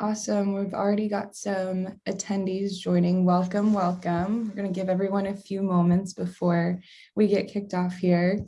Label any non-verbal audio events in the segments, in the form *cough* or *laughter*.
Awesome. We've already got some attendees joining. Welcome, welcome. We're going to give everyone a few moments before we get kicked off here.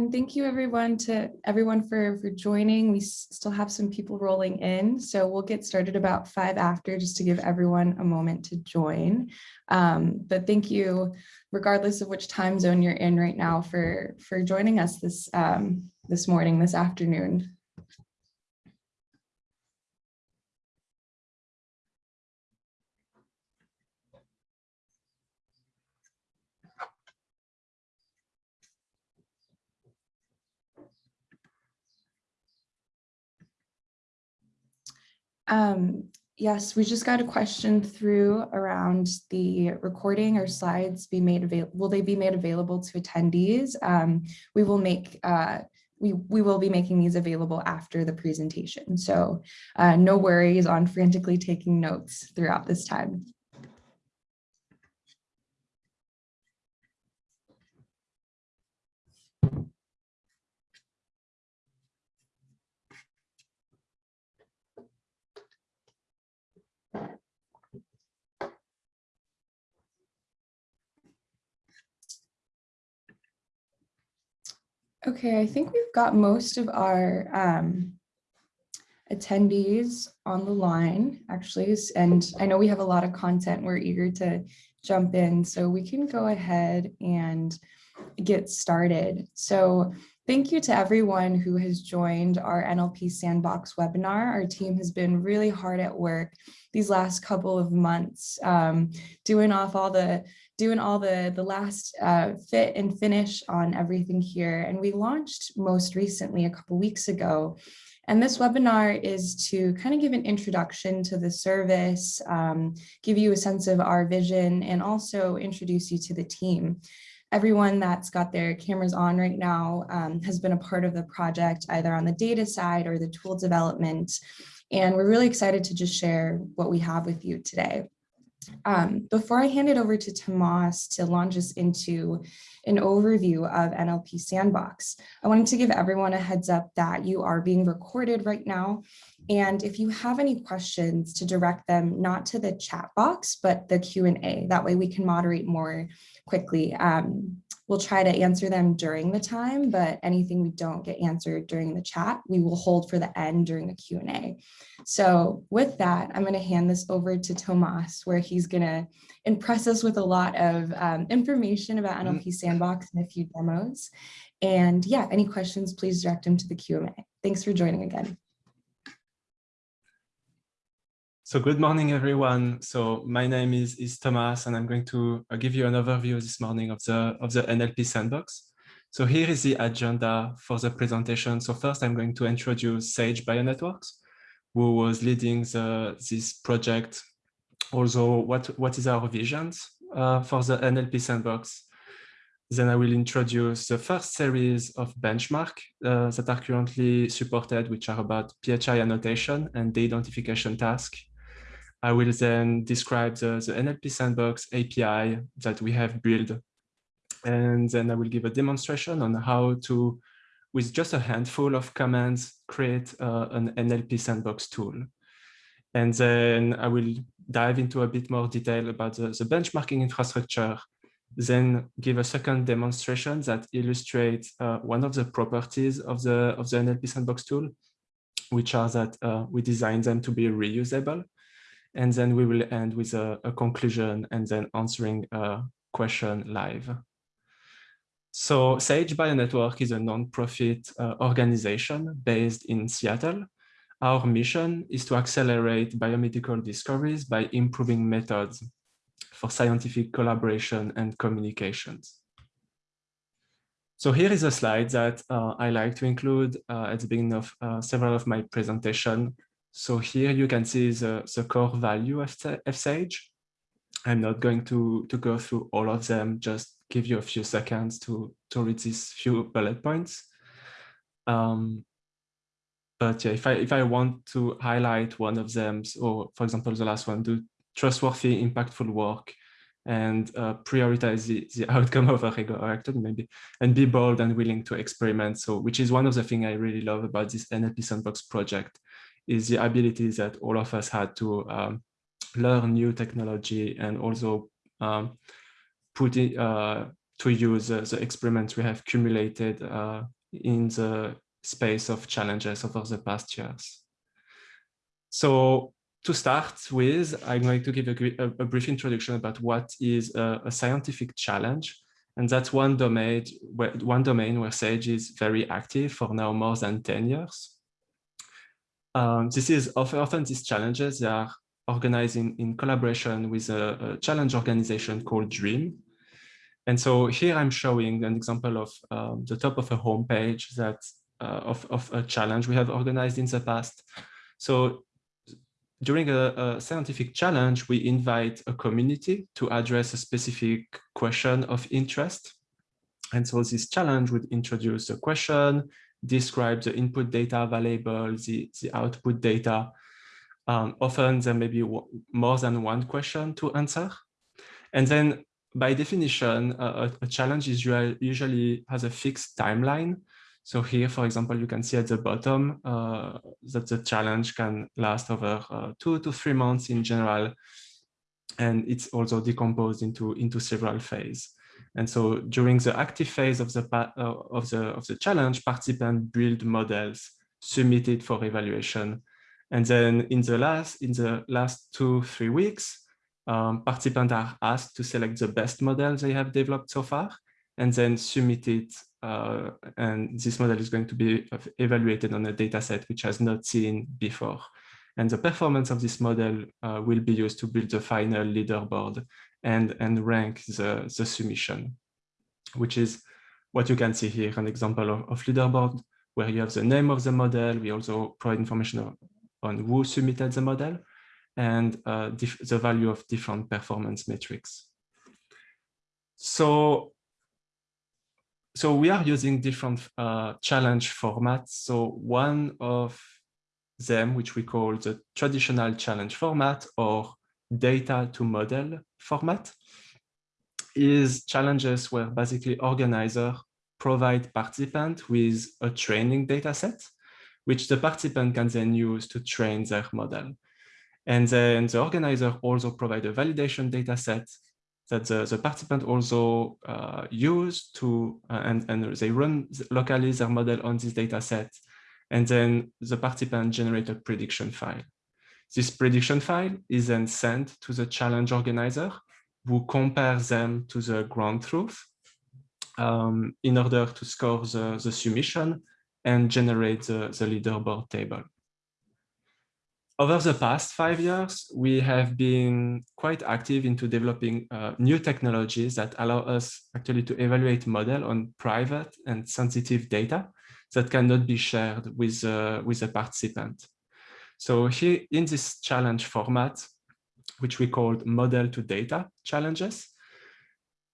And thank you everyone to everyone for, for joining. We still have some people rolling in, so we'll get started about five after just to give everyone a moment to join. Um, but thank you, regardless of which time zone you're in right now for, for joining us this, um, this morning, this afternoon. Um, yes, we just got a question through around the recording or slides be made available. Will they be made available to attendees? Um, we will make uh, we, we will be making these available after the presentation. So uh, no worries on frantically taking notes throughout this time. Okay, I think we've got most of our um, attendees on the line, actually, and I know we have a lot of content. We're eager to jump in, so we can go ahead and get started. So thank you to everyone who has joined our NLP Sandbox webinar. Our team has been really hard at work these last couple of months, um, doing off all the doing all the, the last uh, fit and finish on everything here. And we launched most recently a couple weeks ago. And this webinar is to kind of give an introduction to the service, um, give you a sense of our vision, and also introduce you to the team. Everyone that's got their cameras on right now um, has been a part of the project, either on the data side or the tool development. And we're really excited to just share what we have with you today. Um, before I hand it over to Tomas to launch us into an overview of NLP Sandbox, I wanted to give everyone a heads up that you are being recorded right now. And if you have any questions to direct them not to the chat box, but the Q&A, that way we can moderate more quickly. Um, We'll try to answer them during the time, but anything we don't get answered during the chat, we will hold for the end during the Q&A. So with that, I'm going to hand this over to Tomas, where he's going to impress us with a lot of um, information about mm-hmm. NLP Sandbox and a few demos. And yeah, any questions, please direct them to the Q&A. Thanks for joining again. So good morning, everyone. So my name is, is Thomas, and I'm going to uh, give you an overview this morning of the, of the NLP Sandbox. So here is the agenda for the presentation. So first, I'm going to introduce Sage Bionetworks, who was leading the, this project. Also, what, what is our visions uh, for the NLP Sandbox? Then I will introduce the first series of benchmark uh, that are currently supported, which are about PHI annotation and de-identification task I will then describe the, the NLP Sandbox API that we have built. And then I will give a demonstration on how to, with just a handful of commands, create uh, an NLP Sandbox tool. And then I will dive into a bit more detail about the, the benchmarking infrastructure, then give a second demonstration that illustrates uh, one of the properties of the, of the NLP Sandbox tool, which are that uh, we design them to be reusable. And then we will end with a, a conclusion and then answering a question live. So Sage Bionetwork is a non-profit uh, organization based in Seattle. Our mission is to accelerate biomedical discoveries by improving methods for scientific collaboration and communications. So here is a slide that uh, I like to include uh, at the beginning of uh, several of my presentation. So here you can see the, the core value of, of Sage. I'm not going to, to go through all of them, just give you a few seconds to, to read these few bullet points. Um, but yeah, if I, if I want to highlight one of them, or for example, the last one, do trustworthy, impactful work, and uh, prioritize the, the outcome of a actor maybe and be bold and willing to experiment so which is one of the things i really love about this nlp sandbox project is the ability that all of us had to um, learn new technology and also um, put it uh, to use the experiments we have accumulated uh, in the space of challenges over the past years so to start with, I'm going to give a, a, brief introduction about what is a, a, scientific challenge. And that's one domain, where, one domain where SAGE is very active for now more than 10 years. Um, this is often, these challenges they are organized in, in collaboration with a, a, challenge organization called DREAM. And so here I'm showing an example of um, the top of a homepage that uh, of, of a challenge we have organized in the past. So during a, a, scientific challenge, we invite a community to address a specific question of interest. And so this challenge would introduce a question, describe the input data available, the, the output data. Um, often there may be more than one question to answer. And then by definition, a, a challenge is usually has a fixed timeline. So here, for example, you can see at the bottom uh, that the challenge can last over uh, two to three months in general. And it's also decomposed into, into several phases. And so during the active phase of the, uh, of the, of the challenge, participants build models submitted for evaluation. And then in the last, in the last two, three weeks, um, participants are asked to select the best model they have developed so far and then submit it uh, and this model is going to be evaluated on a data set which has not seen before. And the performance of this model uh, will be used to build the final leaderboard and, and rank the, the submission, which is what you can see here, an example of, of leaderboard where you have the name of the model. We also provide information on who submitted the model and uh, the value of different performance metrics. So so we are using different uh, challenge formats. So one of them, which we call the traditional challenge format or data to model format, is challenges where basically organizer provide participant with a training data set, which the participant can then use to train their model. And then the organizer also provide a validation data set that the, the participant also uh, use to, uh, and, and they run locally their model on this data set. And then the participant generate a prediction file. This prediction file is then sent to the challenge organizer who compares them to the ground truth um, in order to score the, the submission and generate the, the leaderboard table over the past five years, we have been quite active into developing uh, new technologies that allow us actually to evaluate model on private and sensitive data that cannot be shared with, uh, with a participant. So here in this challenge format, which we called model to data challenges,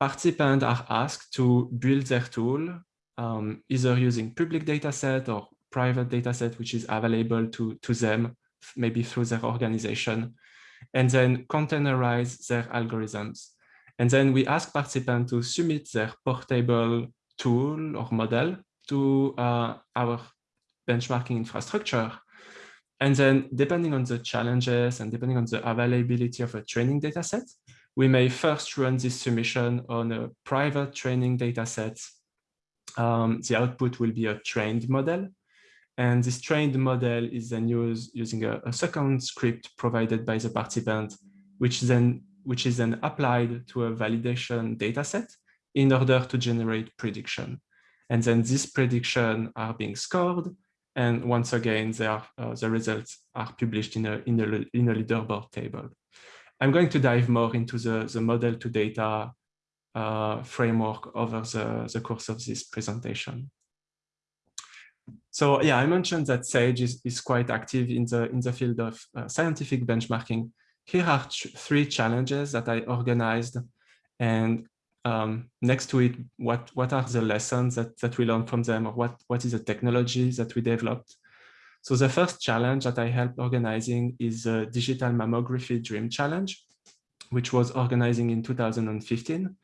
participants are asked to build their tool um, either using public dataset or private dataset, which is available to, to them maybe through their organization, and then containerize their algorithms. And then we ask participants to submit their portable tool or model to uh, our benchmarking infrastructure. And then depending on the challenges and depending on the availability of a training data set, we may first run this submission on a private training data set. Um, the output will be a trained model. And this trained model is then used using a, a second script provided by the participant, which then which is then applied to a validation data set in order to generate prediction. And then these prediction are being scored. And once again, are, uh, the results are published in a, in, a, in a leaderboard table. I'm going to dive more into the, the model to data uh, framework over the, the course of this presentation. So yeah, I mentioned that SAGE is, is quite active in the, in the field of uh, scientific benchmarking. Here are three challenges that I organized and um, next to it, what, what are the lessons that, that we learned from them or what, what is the technology that we developed? So the first challenge that I helped organizing is the Digital Mammography Dream Challenge, which was organizing in 2015.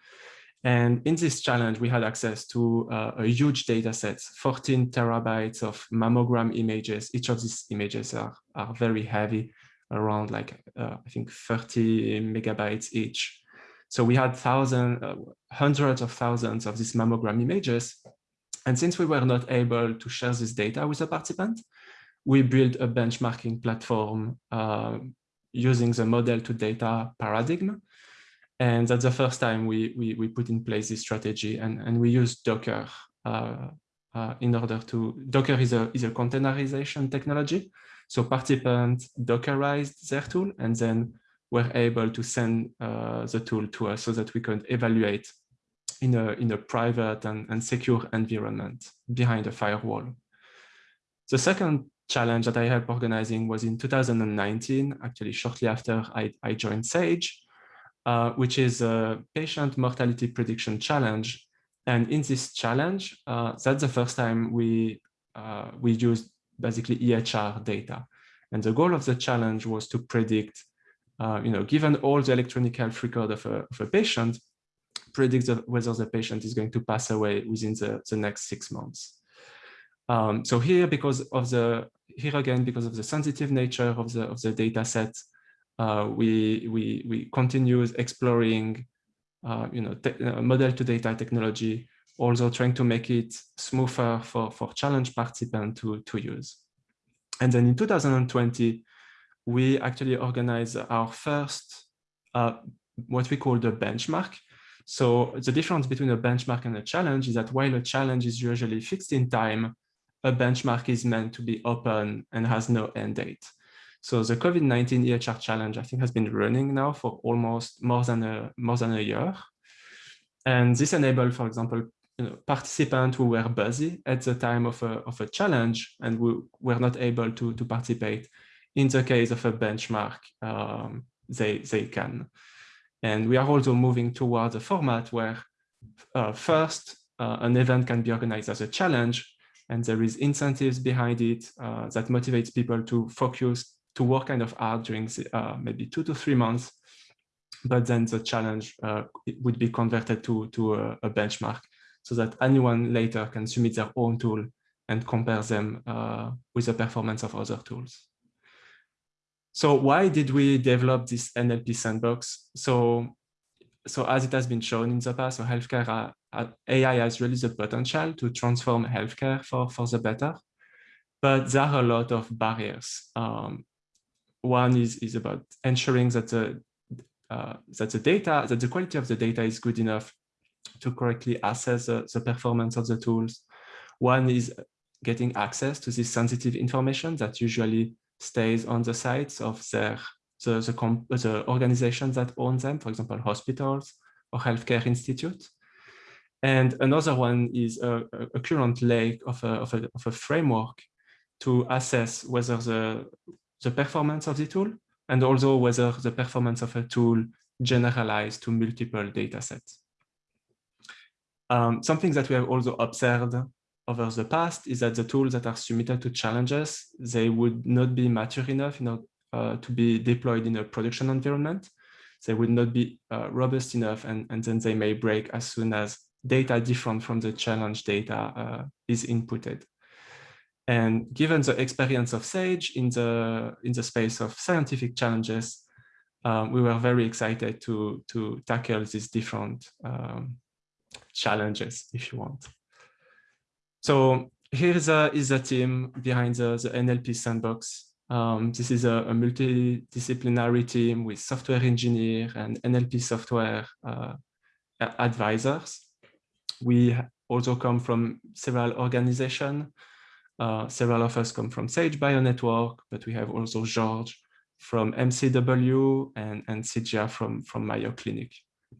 And in this challenge, we had access to uh, a huge data set, 14 terabytes of mammogram images. Each of these images are, are very heavy, around like, uh, I think 30 megabytes each. So we had thousands, uh, hundreds of thousands of these mammogram images. And since we were not able to share this data with the participant, we built a benchmarking platform uh, using the model to data paradigm. And that's the first time we, we, we put in place this strategy and, and we use Docker uh, uh, in order to, Docker is a, is a containerization technology. So participants Dockerized their tool and then were able to send uh, the tool to us so that we could evaluate in a, in a private and, and secure environment behind a firewall. The second challenge that I helped organizing was in 2019, actually shortly after I, I joined SAGE, uh, which is a patient mortality prediction challenge. And in this challenge, uh, that's the first time we, uh, we used basically EHR data. And the goal of the challenge was to predict uh, you know, given all the electronic health record of a, of a patient, predict whether the patient is going to pass away within the, the next six months. Um, so here, because of the, here again, because of the sensitive nature of the, of the data set, uh, we, we, we continue exploring, uh, you know, uh, model to data technology, also trying to make it smoother for, for challenge participants to, to use. And then in 2020, we actually organize our first, uh, what we call the benchmark. So the difference between a benchmark and a challenge is that while a challenge is usually fixed in time, a benchmark is meant to be open and has no end date. So the COVID-19 EHR challenge, I think, has been running now for almost more than a more than a year. And this enabled, for example, you know, participants who were busy at the time of a, of a challenge and who were not able to, to participate in the case of a benchmark, um, they, they can. And we are also moving towards a format where uh, first, uh, an event can be organized as a challenge, and there is incentives behind it uh, that motivates people to focus, to work kind of hard during uh, maybe two to three months, but then the challenge uh, would be converted to, to a, a, benchmark so that anyone later can submit their own tool and compare them uh, with the performance of other tools. So why did we develop this NLP sandbox? So, so as it has been shown in the past, so healthcare uh, uh AI has really the potential to transform healthcare for, for the better, but there are a lot of barriers. Um, one is, is about ensuring that the, uh, that the data, that the quality of the data is good enough to correctly assess the, the performance of the tools. One is getting access to this sensitive information that usually stays on the sites of their the, the, the organizations that own them, for example, hospitals or healthcare institutes. And another one is a, a current lake of a, of, a, of a framework to assess whether the, the performance of the tool and also whether the performance of a tool generalized to multiple data sets. Um, something that we have also observed over the past is that the tools that are submitted to challenges, they would not be mature enough you know, uh, to be deployed in a production environment. They would not be uh, robust enough and, and then they may break as soon as data different from the challenge data uh, is inputted. And given the experience of SAGE in the, in the space of scientific challenges, um, we were very excited to, to tackle these different um, challenges, if you want. So here is a, is a team behind the, the NLP sandbox. Um, this is a, a, multidisciplinary team with software engineer and NLP software uh, advisors. We also come from several organizations. Uh, several of us come from Sage Bionetwork, but we have also George from MCW and, and Sijia from, from Mayo Clinic.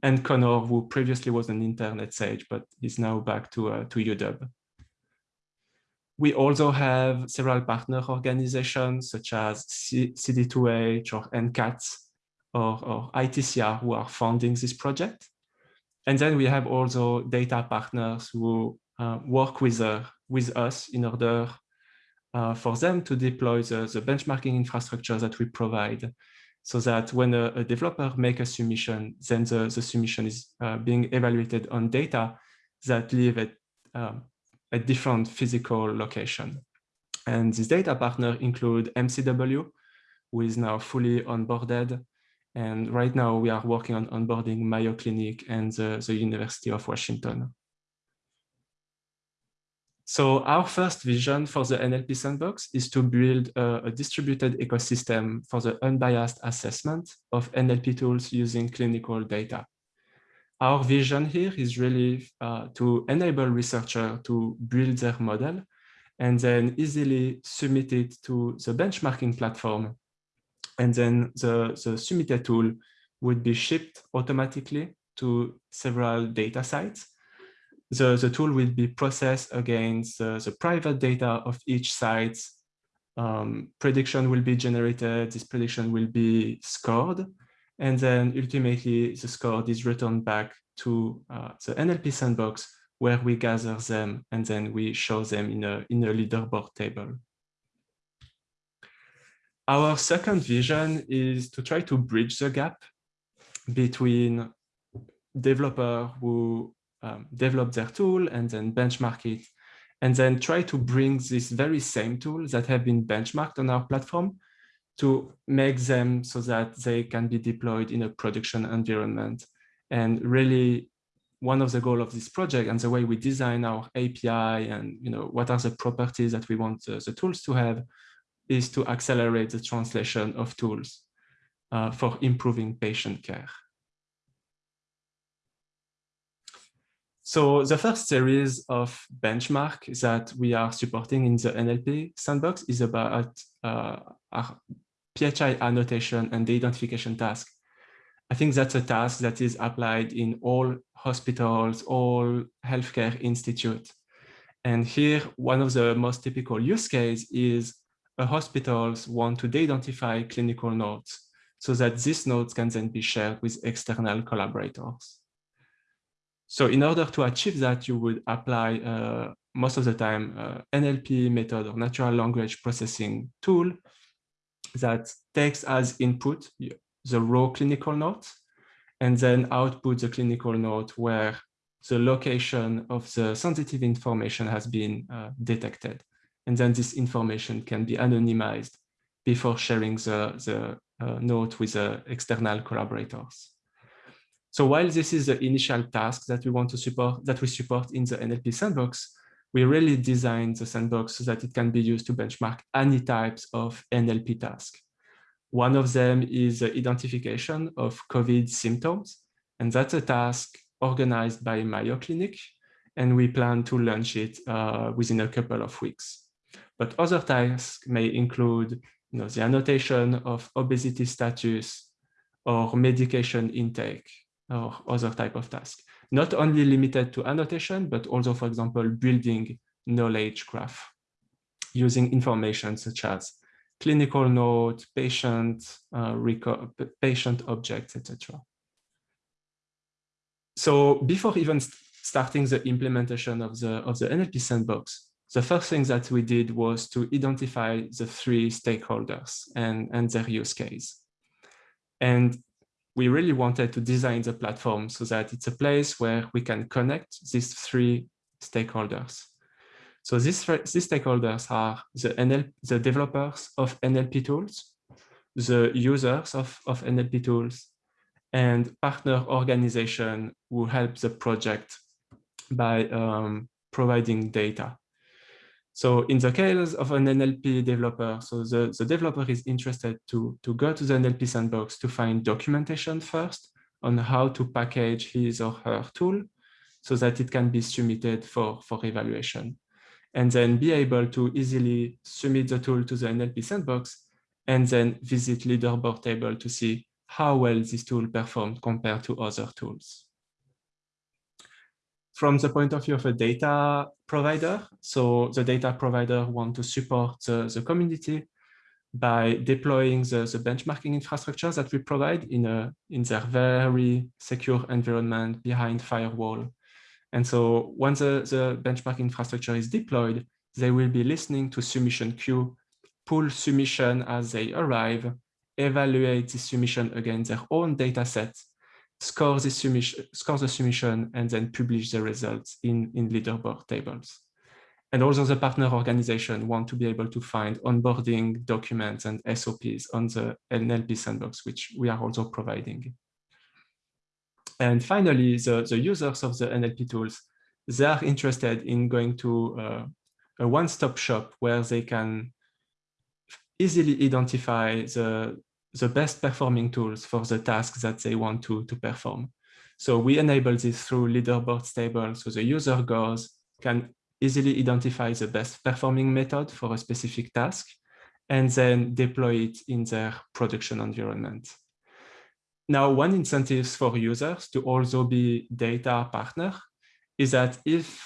And Connor, who previously was an intern at Sage, but is now back to, uh, to UW. We also have several partner organizations such as C CD2H or NCATS or, or ITCR who are funding this project. And then we have also data partners who uh, work with, uh, with us in order uh, for them to deploy the, the benchmarking infrastructure that we provide so that when a, a developer make a submission, then the, the submission is uh, being evaluated on data that live at um, a different physical location. And this data partner include MCW, who is now fully onboarded. And right now we are working on onboarding Mayo Clinic and the, the University of Washington. So our first vision for the NLP sandbox is to build a, a, distributed ecosystem for the unbiased assessment of NLP tools using clinical data. Our vision here is really uh, to enable researchers to build their model and then easily submit it to the benchmarking platform. And then the, the submitted tool would be shipped automatically to several data sites the, the tool will be processed against uh, the private data of each site. Um, prediction will be generated, this prediction will be scored, and then ultimately the score is returned back to uh, the NLP sandbox where we gather them and then we show them in a, in a leaderboard table. Our second vision is to try to bridge the gap between developer who um, develop their tool and then benchmark it, and then try to bring this very same tool that have been benchmarked on our platform to make them so that they can be deployed in a production environment. And really, one of the goal of this project and the way we design our API and you know what are the properties that we want the, the tools to have is to accelerate the translation of tools uh, for improving patient care. So the first series of benchmark that we are supporting in the NLP sandbox is about uh, our PHI annotation and de-identification task. I think that's a task that is applied in all hospitals, all healthcare institutes. And here, one of the most typical use case is a hospitals want to de identify clinical notes so that these notes can then be shared with external collaborators. So in order to achieve that, you would apply uh, most of the time uh, NLP method or natural language processing tool that takes as input the raw clinical note and then output the clinical note where the location of the sensitive information has been uh, detected. And then this information can be anonymized before sharing the, the uh, note with the external collaborators. So while this is the initial task that we want to support, that we support in the NLP sandbox, we really designed the sandbox so that it can be used to benchmark any types of NLP task. One of them is the identification of COVID symptoms, and that's a task organized by Mayo Clinic, and we plan to launch it uh, within a couple of weeks. But other tasks may include you know, the annotation of obesity status or medication intake or other type of task. Not only limited to annotation, but also, for example, building knowledge graph using information such as clinical note, patient, uh, patient objects, etc. So before even starting the implementation of the, of the NLP sandbox, the first thing that we did was to identify the three stakeholders and, and their use case. And we really wanted to design the platform so that it's a place where we can connect these three stakeholders. So these, these stakeholders are the, NL, the developers of NLP tools, the users of, of NLP tools, and partner organization who help the project by um, providing data. So in the case of an NLP developer, so the, the developer is interested to, to go to the NLP sandbox to find documentation first on how to package his or her tool so that it can be submitted for, for evaluation. And then be able to easily submit the tool to the NLP sandbox and then visit leaderboard table to see how well this tool performed compared to other tools. From the point of view of a data provider, so the data provider want to support the, the community by deploying the, the benchmarking infrastructure that we provide in, a, in their very secure environment behind firewall. And so once the, the benchmark infrastructure is deployed, they will be listening to submission queue, pull submission as they arrive, evaluate the submission against their own data set, score the submission, score the submission, and then publish the results in, in leaderboard tables. And also the partner organization want to be able to find onboarding documents and SOPs on the NLP sandbox, which we are also providing. And finally, the, the users of the NLP tools, they are interested in going to uh, a one-stop shop where they can easily identify the, the best performing tools for the tasks that they want to, to perform. So we enable this through leaderboard table. So the user goes, can easily identify the best performing method for a specific task, and then deploy it in their production environment. Now, one incentive for users to also be data partner is that if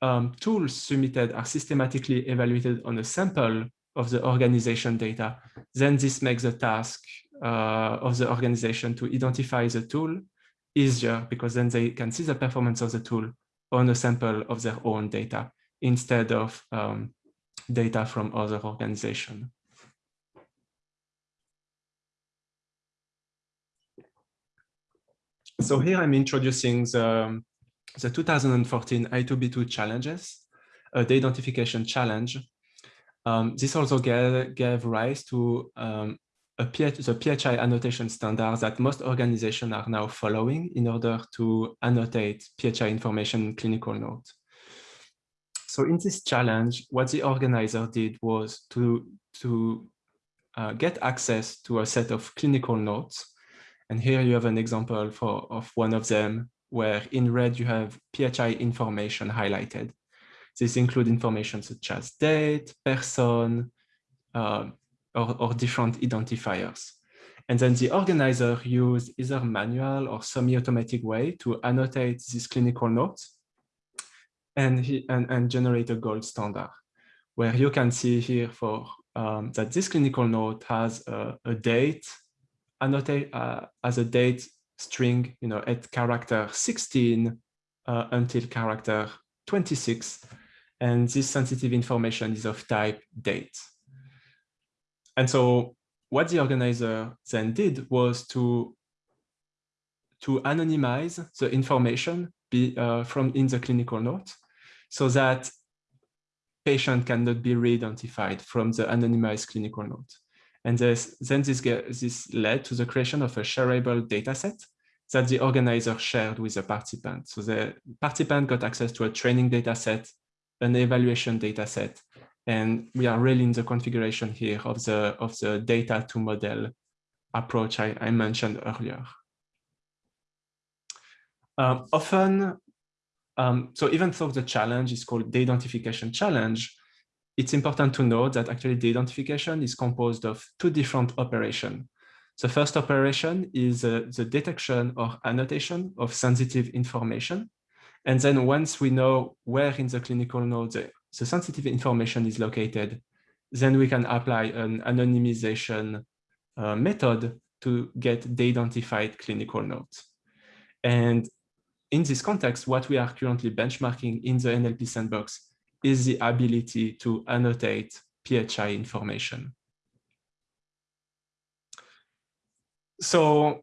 um, tools submitted are systematically evaluated on a sample of the organization data, then this makes the task uh, of the organization to identify the tool easier because then they can see the performance of the tool on a sample of their own data instead of um, data from other organizations. So here I'm introducing the, the 2014 I2B2 challenges, uh, de-identification challenge. Um, this also gave, gave rise to um, the PHI annotation standard that most organizations are now following in order to annotate PHI information in clinical notes. So in this challenge, what the organizer did was to, to uh, get access to a set of clinical notes. And here you have an example for, of one of them where in red you have PHI information highlighted. This include information such as date, person, uh, or, or different identifiers. And then the organizer used either manual or semi-automatic way to annotate these clinical notes and, he, and, and generate a gold standard, where you can see here for um, that this clinical note has a, a date, annotate uh, as a date string, you know, at character 16 uh, until character 26. And this sensitive information is of type date. And so what the organizer then did was to, to anonymize the information be, uh, from in the clinical note so that patient cannot be re-identified from the anonymized clinical note. And this, then this, this led to the creation of a shareable dataset that the organizer shared with the participant. So the participant got access to a training dataset, an evaluation dataset, and we are really in the configuration here of the, of the data to model approach I, I mentioned earlier. Um, often um, so even though the challenge is called de-identification challenge, it's important to note that actually de-identification is composed of two different operations. The first operation is uh, the detection or annotation of sensitive information. And then once we know where in the clinical node the, the sensitive information is located, then we can apply an anonymization uh, method to get de-identified clinical nodes. And in this context, what we are currently benchmarking in the NLP sandbox is the ability to annotate PHI information. So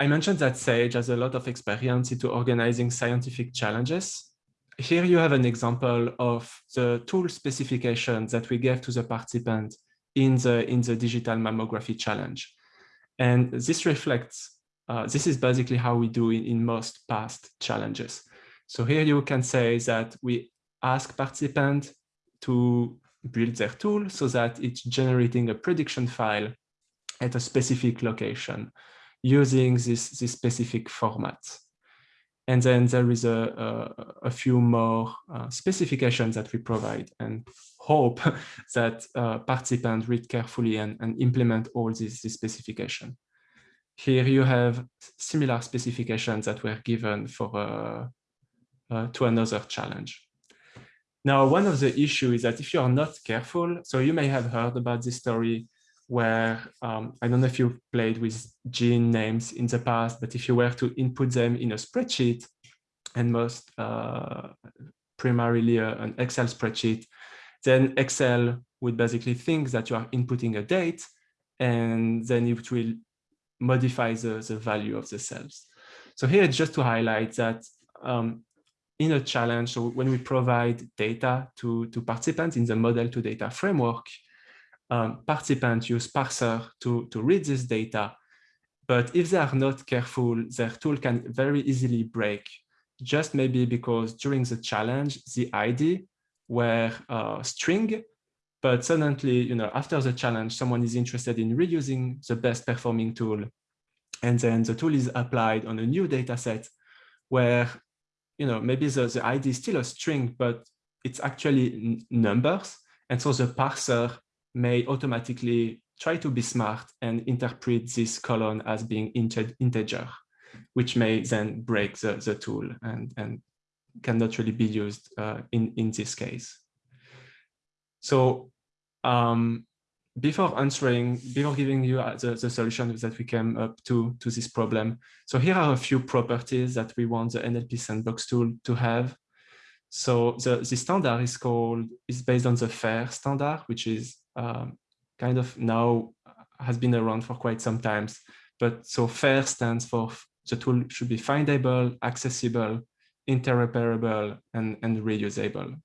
I mentioned that Sage has a lot of experience into organizing scientific challenges. Here you have an example of the tool specification that we gave to the participant in the, in the digital mammography challenge. And this reflects uh, this is basically how we do in, in most past challenges. So here you can say that we ask participants to build their tool so that it's generating a prediction file at a specific location using this, this specific format. And then there is a, a, a few more uh, specifications that we provide and hope *laughs* that uh, participants read carefully and, and implement all these, these specifications. Here you have similar specifications that were given for uh, uh, to another challenge. Now, one of the issues is that if you are not careful, so you may have heard about this story where um, I don't know if you've played with gene names in the past, but if you were to input them in a spreadsheet and most uh, primarily uh, an Excel spreadsheet, then Excel would basically think that you are inputting a date and then it will modify the, the value of the cells. So here just to highlight that um, in a challenge, so when we provide data to, to participants in the model to data framework, um, participants use parser to, to read this data. But if they are not careful, their tool can very easily break, just maybe because during the challenge, the ID were uh, string, but suddenly, you know, after the challenge, someone is interested in reusing the best performing tool. And then the tool is applied on a new data set where, you know, maybe the, the ID is still a string, but it's actually numbers. And so the parser may automatically try to be smart and interpret this colon as being integer, which may then break the, the tool and, and cannot really be used uh, in, in this case. So um, before answering, before giving you uh, the, the solution that we came up to, to this problem, so here are a few properties that we want the NLP sandbox tool to have. So the, the standard is called, is based on the FAIR standard, which is um, kind of now has been around for quite some times. But so FAIR stands for the tool should be findable, accessible, interoperable, and, and reusable.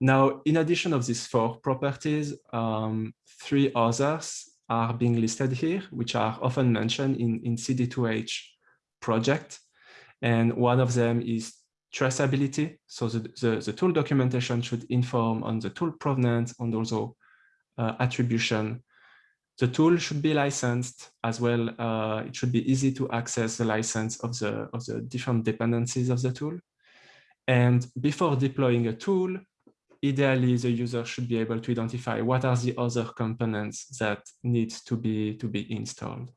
Now, in addition of these four properties, um, three others are being listed here, which are often mentioned in, in CD2H project. And one of them is traceability. So the, the, the, tool documentation should inform on the tool provenance and also uh, attribution. The tool should be licensed as well. Uh, it should be easy to access the license of the, of the different dependencies of the tool. And before deploying a tool, ideally the user should be able to identify what are the other components that need to be, to be installed.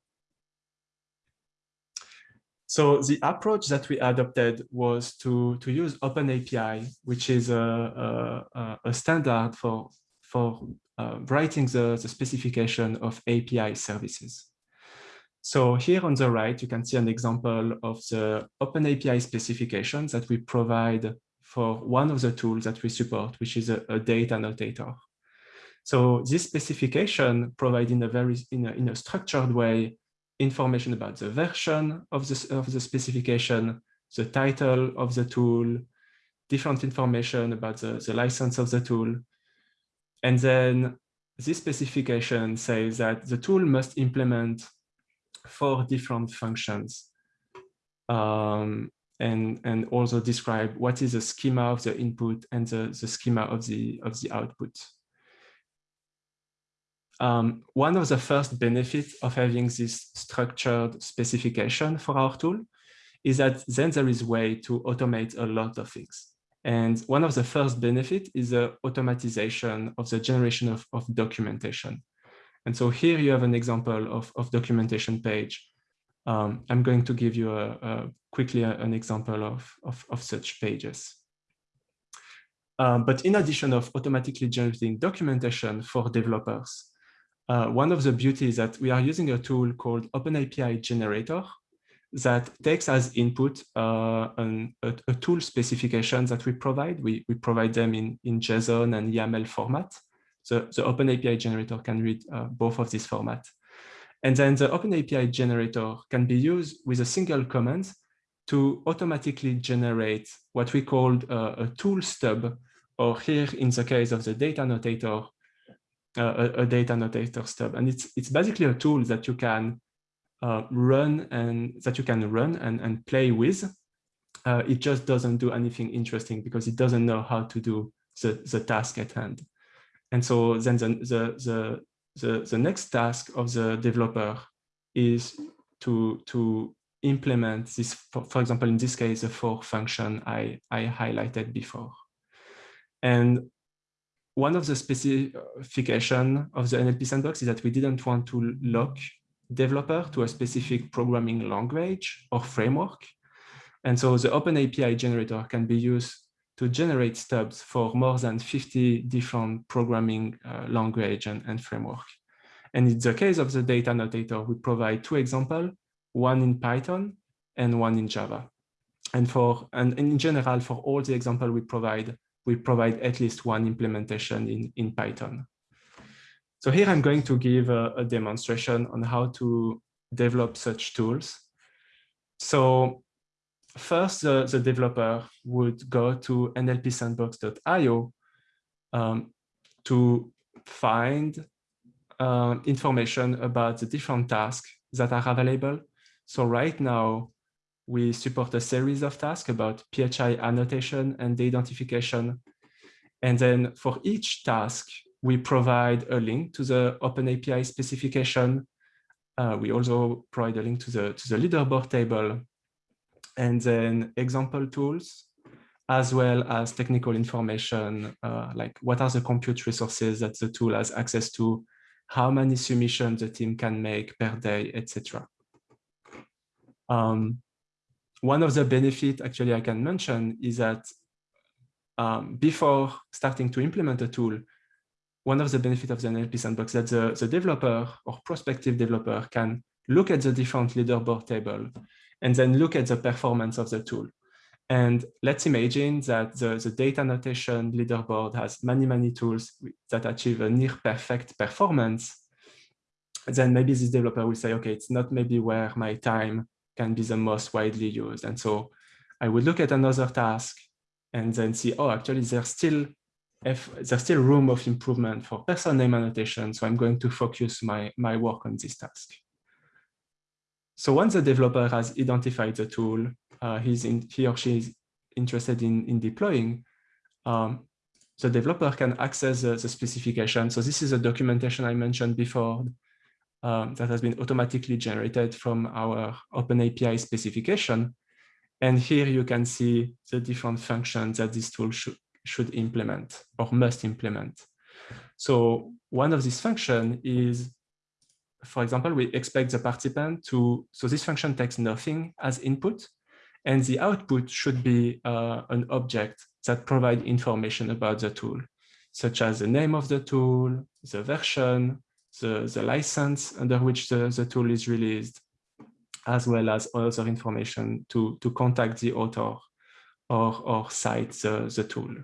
So the approach that we adopted was to, to use OpenAPI, which is a, a, a standard for, for uh, writing the, the specification of API services. So here on the right, you can see an example of the OpenAPI specifications that we provide for one of the tools that we support, which is a, a date annotator. So this specification provides in a very in a, in a structured way information about the version of the, of the specification, the title of the tool, different information about the, the license of the tool. And then this specification says that the tool must implement four different functions um, and, and also describe what is the schema of the input and the, the schema of the, of the output. Um, one of the first benefits of having this structured specification for our tool is that then there is a way to automate a lot of things. And one of the first benefit is the automatization of the generation of, of documentation. And so here you have an example of, of documentation page. Um, I'm going to give you a, a quickly a, an example of, of, of such pages. Um, but in addition of automatically generating documentation for developers, uh, one of the beauties that we are using a tool called OpenAPI Generator that takes as input uh, an, a, a, tool specification that we provide. We, we provide them in, in JSON and YAML format. So the OpenAPI generator can read uh, both of these formats. And then the OpenAPI generator can be used with a single command to automatically generate what we call uh, a tool stub, or here in the case of the date annotator, a, a, date annotator stub. And it's, it's basically a tool that you can uh, run and that you can run and, and play with. Uh, it just doesn't do anything interesting because it doesn't know how to do the, the task at hand. And so then the, the, the, the, the next task of the developer is to, to implement this, for, for example, in this case, the four function I, I highlighted before. And one of the specification of the NLP sandbox is that we didn't want to lock developer to a specific programming language or framework. And so the Open API generator can be used to generate stubs for more than 50 different programming uh, language and, and framework. And in the case of the date annotator, we provide two examples, one in Python and one in Java. And for and in general, for all the example we provide, we provide at least one implementation in, in Python. So here I'm going to give a, a demonstration on how to develop such tools. So first, the, the developer would go to nlpsandbox.io um, to find uh, information about the different tasks that are available. So right now, we support a series of tasks about PHI annotation and de-identification. And then for each task, we provide a link to the OpenAPI specification. Uh, we also provide a link to the, to the leaderboard table and then example tools, as well as technical information, uh, like what are the compute resources that the tool has access to, how many submissions the team can make per day, etc. Um, one of the benefits actually I can mention is that um, before starting to implement a tool, one of the benefits of the NLP sandbox that the, the developer or prospective developer can look at the different leaderboard table and then look at the performance of the tool. And let's imagine that the, the date annotation leaderboard has many, many tools that achieve a near perfect performance. Then maybe this developer will say, okay, it's not maybe where my time can be the most widely used. And so I would look at another task and then see, oh, actually there's still if there's still room of improvement for person name annotation. So I'm going to focus my, my work on this task. So once the developer has identified the tool, uh, he's in, he or she is interested in, in deploying, um, the developer can access the, the, specification. So this is a documentation I mentioned before um, that has been automatically generated from our OpenAPI specification. And here you can see the different functions that this tool should, should implement or must implement. So one of these functions is, for example, we expect the participant to, so this function takes nothing as input, and the output should be uh, an object that provide information about the tool, such as the name of the tool, the version, the, the license under which the, the tool is released, as well as other information to, to contact the author or, or cite the, the tool.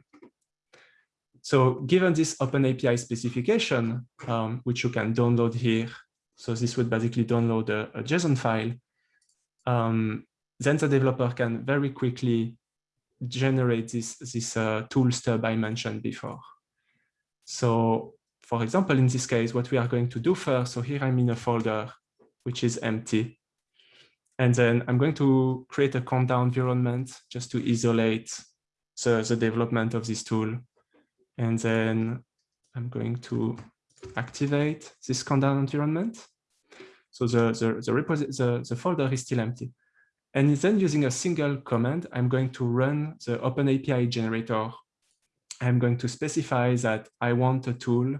So given this Open API specification, um, which you can download here, so this would basically download a, a JSON file, um, then the developer can very quickly generate this, this uh, tool stub I mentioned before. So for example, in this case, what we are going to do first, so here I'm in a folder which is empty. And then I'm going to create a conda environment just to isolate the, the development of this tool. And then I'm going to activate this conda environment. So the, the, the, the, the folder is still empty. And then using a single command, I'm going to run the OpenAPI generator. I'm going to specify that I want a tool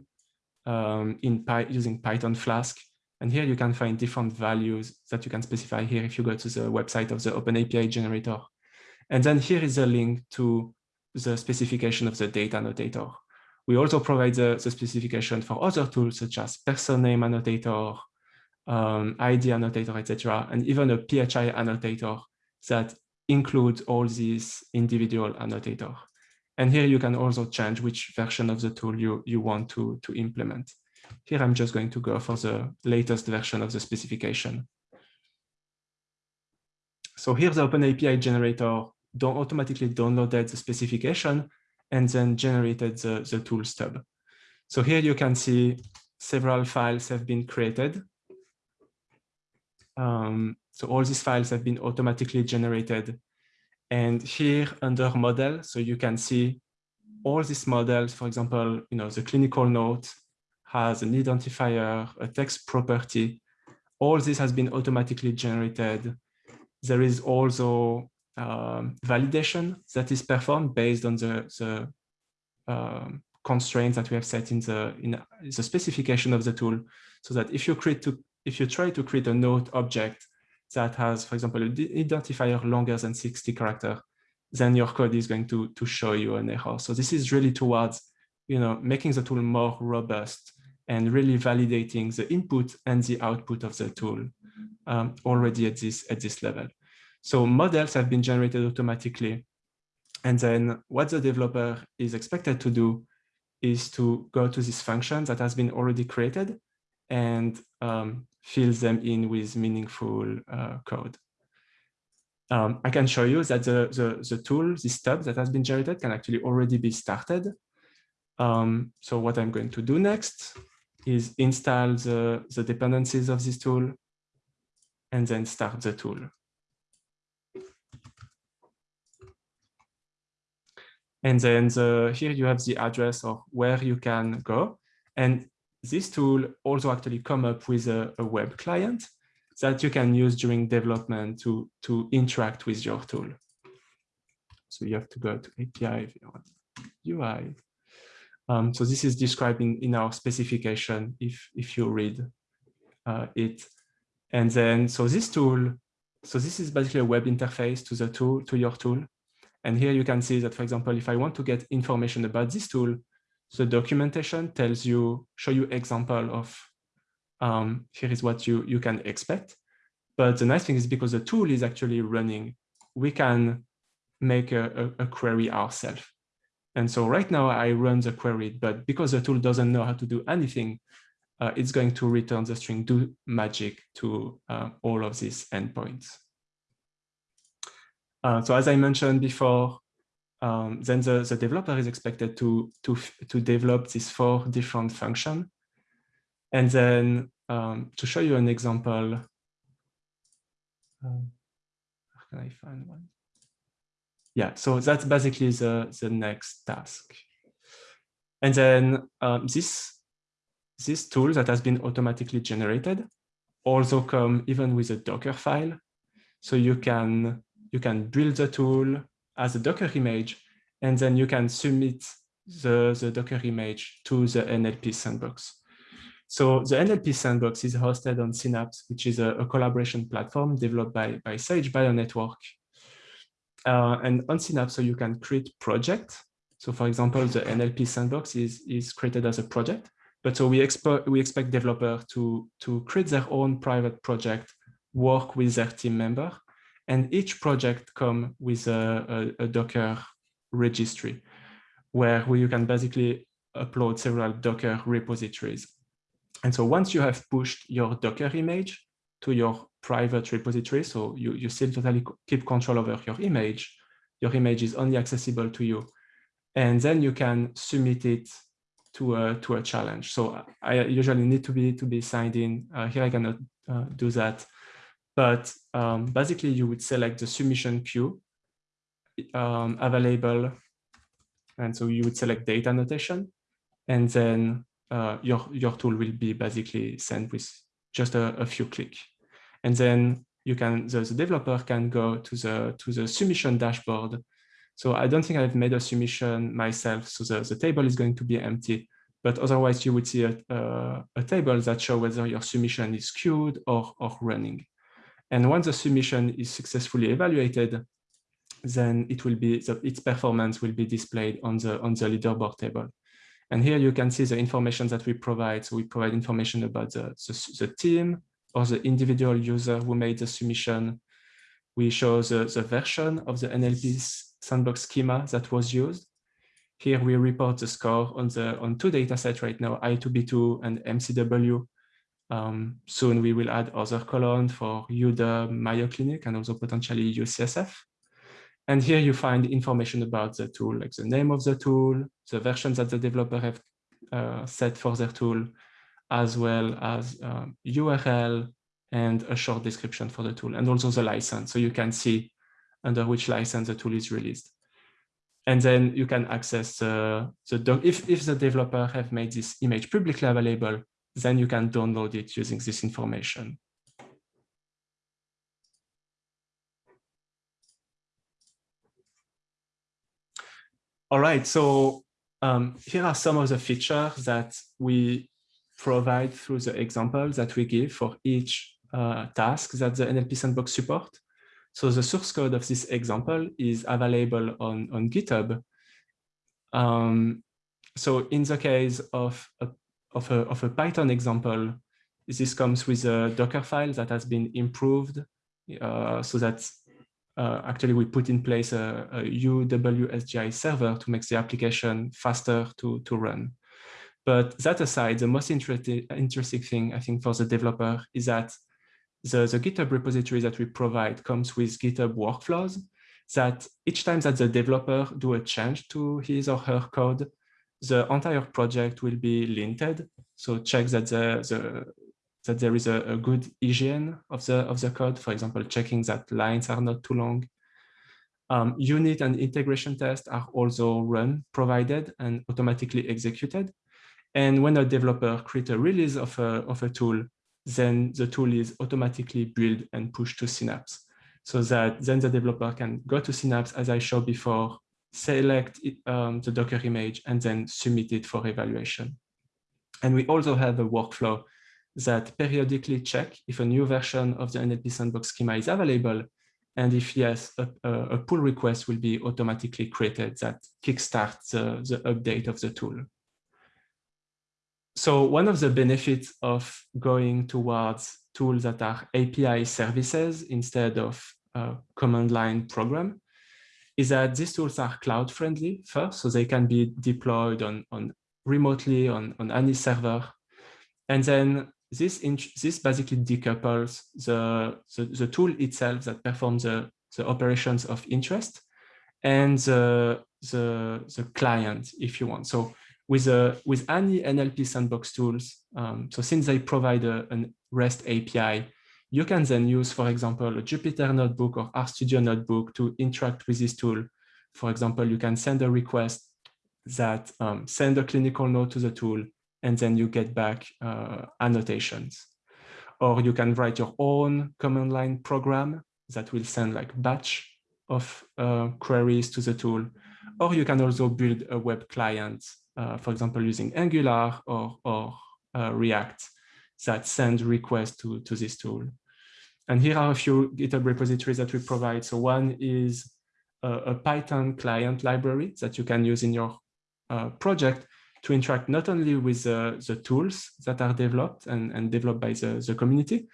um, in Py using Python Flask. And here you can find different values that you can specify here if you go to the website of the OpenAPI generator. And then here is a link to the specification of the date annotator. We also provide the, the specification for other tools such as person name annotator, um, ID annotator, etc., and even a PHI annotator that includes all these individual annotator. And here you can also change which version of the tool you, you want to, to implement. Here I'm just going to go for the latest version of the specification. So here the OpenAPI generator don't automatically downloaded the specification and then generated the, the tool stub. So here you can see several files have been created. Um, so all these files have been automatically generated and here under model, so you can see all these models, for example, you know, the clinical note has an identifier, a text property. All this has been automatically generated. There is also um, validation that is performed based on the, the um, constraints that we have set in the in the specification of the tool so that if you create to if you try to create a note object that has for example an identifier longer than 60 character then your code is going to to show you an error. So this is really towards you know making the tool more robust and really validating the input and the output of the tool um, already at this at this level. So models have been generated automatically. And then what the developer is expected to do is to go to this function that has been already created and um, fill them in with meaningful uh, code. Um, I can show you that the, the, the tool, this tab that has been generated can actually already be started. Um, so what I'm going to do next is install the, the dependencies of this tool and then start the tool. And then the, here you have the address of where you can go. And this tool also actually come up with a, a web client that you can use during development to, to interact with your tool. So you have to go to API UI. Um, so this is described in, in our specification if, if you read uh, it. And then, so this tool, so this is basically a web interface to the tool, to your tool. And here you can see that, for example, if I want to get information about this tool, the documentation tells you, show you example of, um, here is what you, you can expect. But the nice thing is because the tool is actually running, we can make a, a, a query ourselves. And so right now I run the query, but because the tool doesn't know how to do anything, uh, it's going to return the string do magic to uh, all of these endpoints. Uh, so as I mentioned before, um, then the, the developer is expected to, to, to develop these four different functions. And then um, to show you an example, um, can I find one? Yeah, so that's basically the, the next task. And then um, this, this tool that has been automatically generated also come even with a Docker file. So you can you can build the tool as a Docker image, and then you can submit the, the Docker image to the NLP sandbox. So the NLP sandbox is hosted on Synapse, which is a, a collaboration platform developed by, by Sage Bionetwork. Uh, and on Synapse, so you can create projects. So for example, the NLP sandbox is, is created as a project. But so we expect we expect developer to, to create their own private project, work with their team member, and each project come with a, a, a Docker registry where, you can basically upload several Docker repositories. And so once you have pushed your Docker image to your private repository, so you, you still totally keep control over your image, your image is only accessible to you. And then you can submit it to a, to a challenge. So I usually need to be to be signed in. Uh, here I cannot uh, do that. But um, basically, you would select the submission queue um, available. And so you would select date annotation. And then uh, your, your tool will be basically sent with just a, a few clicks. And then you can, the, the, developer can go to the, to the submission dashboard. So I don't think I've made a submission myself. So the, the table is going to be empty but otherwise you would see a, a, a, table that shows whether your submission is queued or, or running. And once the submission is successfully evaluated, then it will be the, its performance will be displayed on the on the leaderboard table. And here you can see the information that we provide. So we provide information about the, the, the team or the individual user who made the submission. We show the, the version of the NLP sandbox schema that was used. Here we report the score on the on two data sets right now, I2B2 and MCW. Um, soon we will add other columns for UW, Mayo Clinic, and also potentially UCSF. And here you find information about the tool, like the name of the tool, the version that the developer have uh, set for their tool, as well as um, URL and a short description for the tool, and also the license. So you can see under which license the tool is released. And then you can access uh, the doc. If, if the developer have made this image publicly available, then you can download it using this information. All right, so um, here are some of the features that we provide through the examples that we give for each uh, task that the NLP Sandbox support. So the source code of this example is available on, on GitHub. Um, so in the case of a, of, a, of a Python example, this comes with a Docker file that has been improved uh, so that uh, actually we put in place a, a UWSGI server to make the application faster to, to run. But that aside, the most interesting, thing I think for the developer is that the, the GitHub repository that we provide comes with GitHub workflows that each time that the developer do a change to his or her code, the entire project will be linted. So check that the, the that there is a, a, good hygiene of the of the code. For example, checking that lines are not too long. Um, unit and integration tests are also run, provided, and automatically executed. And when a developer creates a release of a, of a tool, then the tool is automatically built and pushed to Synapse. So that then the developer can go to Synapse, as I showed before, select um, the Docker image, and then submit it for evaluation. And we also have a workflow that periodically check if a new version of the NLP sandbox schema is available. And if yes, a, a pull request will be automatically created that kickstarts the, the update of the tool. So one of the benefits of going towards tools that are API services instead of a command line program is that these tools are cloud friendly first, so they can be deployed on, on remotely on, on any server. And then this, this basically decouples the, the, the, tool itself that performs the, the operations of interest and the, the, the client, if you want. So with, a, with any NLP sandbox tools, um, so since they provide a, an REST API, you can then use, for example, a Jupyter notebook or RStudio notebook to interact with this tool. For example, you can send a request that um, send a clinical note to the tool and then you get back uh, annotations. Or you can write your own command line program that will send like batch of uh, queries to the tool. Or you can also build a web client, uh, for example, using Angular or, or uh, React that send requests to, to this tool. And here are a few GitHub repositories that we provide. So one is a, a Python client library that you can use in your uh, project to interact not only with the, the tools that are developed and, and developed by the, the community,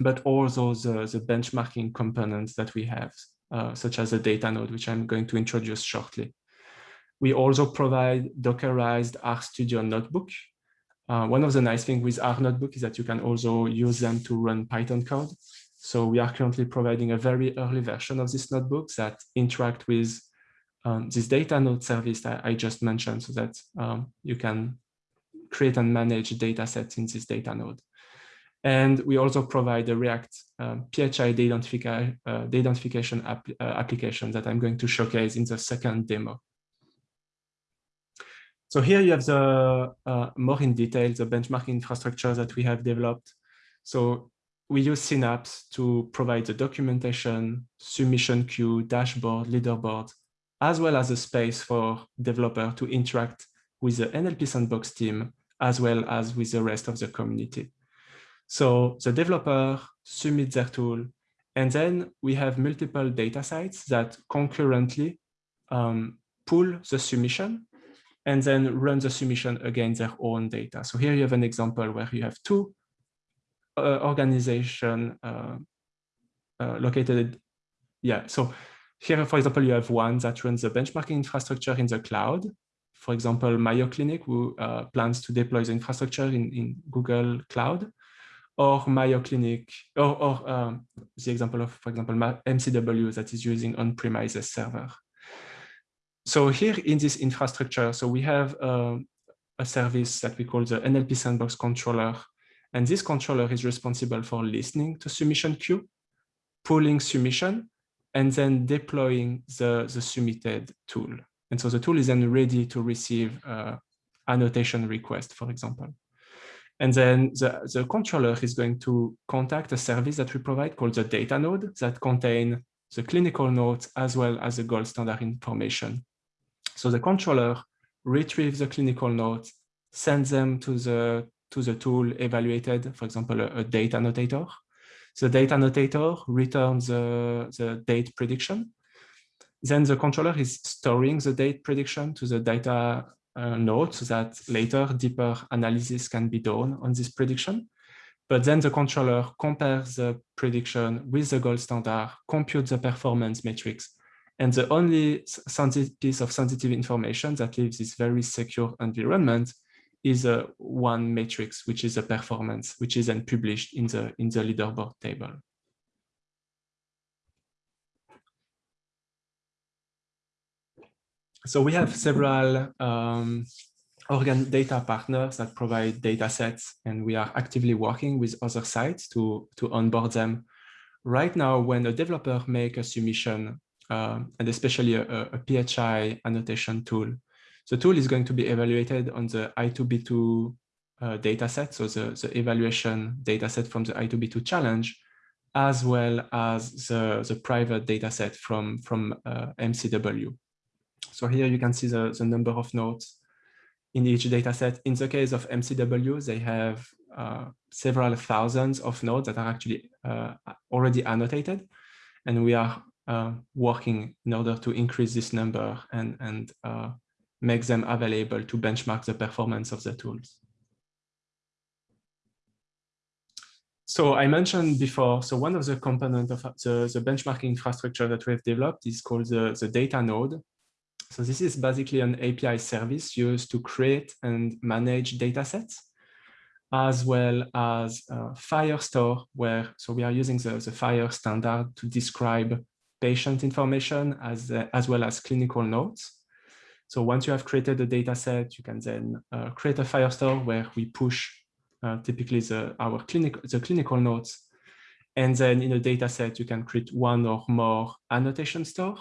but also the, the benchmarking components that we have, uh, such as the data node, which I'm going to introduce shortly. We also provide Dockerized RStudio notebook. Uh, one of the nice things with R notebook is that you can also use them to run Python code. So we are currently providing a very early version of this notebook that interact with um, this data node service that I just mentioned so that um, you can create and manage data sets in this data node. And we also provide a React um, PHI de-identification, uh, app, uh, application that I'm going to showcase in the second demo. So here you have the uh, more in detail, the benchmark infrastructure that we have developed. So we use Synapse to provide the documentation, submission queue, dashboard, leaderboard, as well as a space for developer to interact with the NLP Sandbox team, as well as with the rest of the community. So the developer submits their tool, and then we have multiple data sites that concurrently um, pull the submission and then run the submission against their own data. So here you have an example where you have two uh, organization uh, uh, located. Yeah, so here, for example, you have one that runs the benchmarking infrastructure in the cloud. For example, Mayo Clinic, who uh, plans to deploy the infrastructure in, in Google Cloud, or Mayo Clinic, or, or um, the example of, for example, MCW that is using on-premises server. So here in this infrastructure, so we have um, a service that we call the NLP Sandbox controller. And this controller is responsible for listening to submission queue, pulling submission, and then deploying the, the submitted tool. And so the tool is then ready to receive uh, annotation request, for example. And then the, the controller is going to contact a service that we provide called the data node that contain the clinical notes as well as the gold standard information. So the controller retrieves the clinical notes, sends them to the, to the tool evaluated, for example, a, a date annotator. The date annotator returns the, the date prediction. Then the controller is storing the date prediction to the data uh, node so that later deeper analysis can be done on this prediction. But then the controller compares the prediction with the gold standard, computes the performance metrics. And the only piece of sensitive information that leaves this very secure environment is a one matrix, which is a performance, which is then published in the, in the leaderboard table. So we have several um, organ data partners that provide data sets, and we are actively working with other sites to, to onboard them. Right now, when a developer make a submission, uh, and especially a, a, PHI annotation tool, the tool is going to be evaluated on the I2B2 uh, dataset, so the, the evaluation dataset from the I2B2 challenge, as well as the, the private dataset from, from uh, MCW. So here you can see the, the number of nodes in each dataset. In the case of MCW, they have uh, several thousands of nodes that are actually uh, already annotated. And we are working in order to increase this number and, and uh, make them available to benchmark the performance of the tools. So I mentioned before, so one of the components of the, the benchmarking infrastructure that we have developed is called the, the data node. So this is basically an API service used to create and manage datasets, as well as uh, FHIR store, where so we are using the, the FHIR standard to describe patient information as, uh, as well as clinical notes. So once you have created a dataset, you can then uh, create a FHIR store where we push uh, typically the, our clinic, the clinical notes. And then in a dataset, you can create one or more annotation store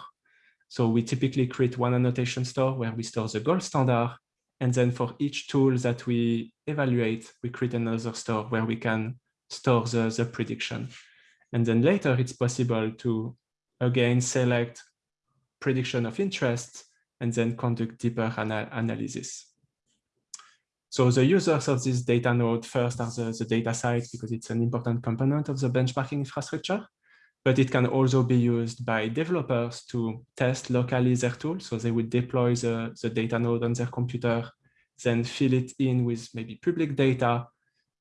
so we typically create one annotation store where we store the gold standard. And then for each tool that we evaluate, we create another store where we can store the, the prediction. And then later it's possible to again select prediction of interest and then conduct deeper ana analysis. So the users of this data node first are the, the data site because it's an important component of the benchmarking infrastructure but it can also be used by developers to test locally their tool. So they would deploy the, the data node on their computer, then fill it in with maybe public data,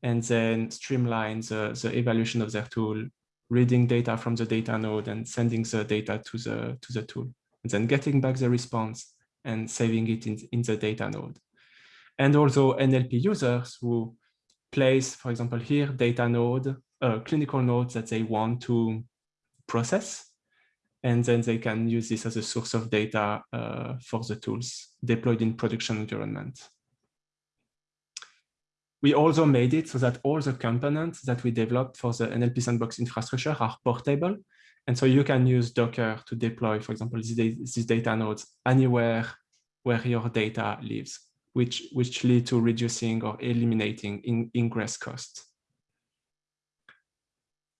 and then streamline the, the evaluation of their tool, reading data from the data node and sending the data to the, to the tool, and then getting back the response and saving it in, in the data node. And also NLP users who place, for example, here, data node, uh, clinical nodes that they want to process. And then they can use this as a source of data uh, for the tools deployed in production environment. We also made it so that all the components that we developed for the NLP sandbox infrastructure are portable. And so you can use Docker to deploy, for example, these, data nodes anywhere where your data lives, which, which lead to reducing or eliminating in ingress costs.